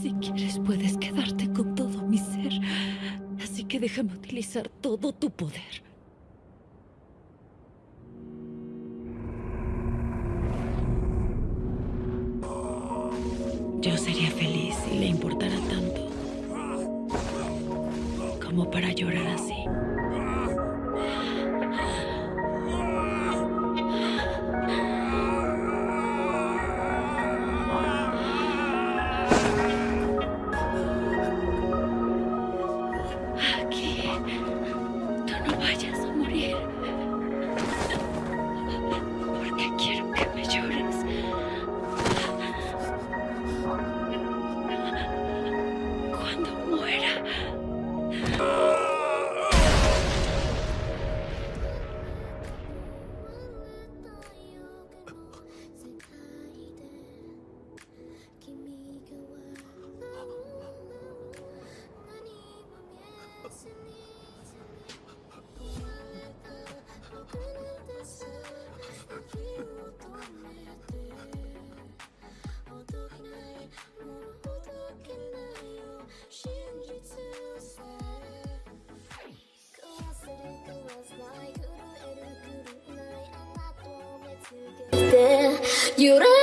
Si quieres, puedes quedarte con todo mi ser. Así que déjame utilizar todo tu poder. Yo sería feliz si le importara tanto como para llorar así. Vayas a morir. You